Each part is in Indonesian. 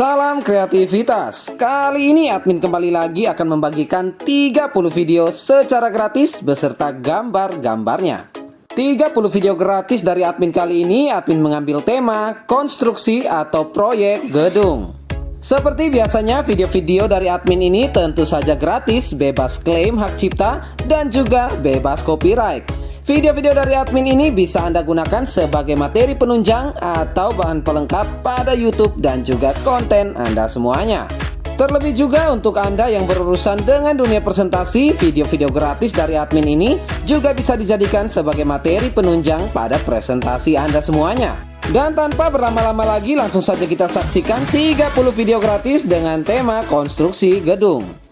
Salam kreativitas. Kali ini admin kembali lagi akan membagikan 30 video secara gratis beserta gambar-gambarnya. 30 video gratis dari admin kali ini admin mengambil tema konstruksi atau proyek gedung. Seperti biasanya video-video dari admin ini tentu saja gratis, bebas klaim hak cipta dan juga bebas copyright. Video-video dari admin ini bisa Anda gunakan sebagai materi penunjang atau bahan pelengkap pada YouTube dan juga konten Anda semuanya. Terlebih juga untuk Anda yang berurusan dengan dunia presentasi, video-video gratis dari admin ini juga bisa dijadikan sebagai materi penunjang pada presentasi Anda semuanya. Dan tanpa berlama-lama lagi langsung saja kita saksikan 30 video gratis dengan tema konstruksi gedung.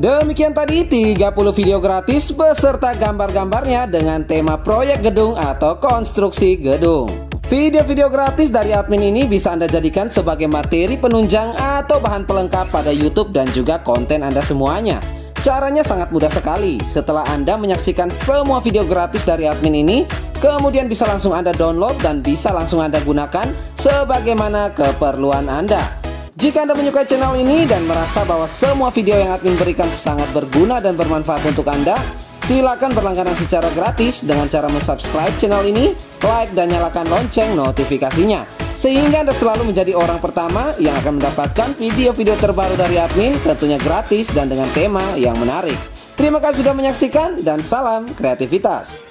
Demikian tadi 30 video gratis beserta gambar-gambarnya dengan tema proyek gedung atau konstruksi gedung. Video-video gratis dari admin ini bisa Anda jadikan sebagai materi penunjang atau bahan pelengkap pada YouTube dan juga konten Anda semuanya. Caranya sangat mudah sekali. Setelah Anda menyaksikan semua video gratis dari admin ini, kemudian bisa langsung Anda download dan bisa langsung Anda gunakan sebagaimana keperluan Anda. Jika Anda menyukai channel ini dan merasa bahwa semua video yang admin berikan sangat berguna dan bermanfaat untuk Anda, silakan berlangganan secara gratis dengan cara subscribe channel ini, like dan nyalakan lonceng notifikasinya. Sehingga Anda selalu menjadi orang pertama yang akan mendapatkan video-video terbaru dari admin tentunya gratis dan dengan tema yang menarik. Terima kasih sudah menyaksikan dan salam kreativitas.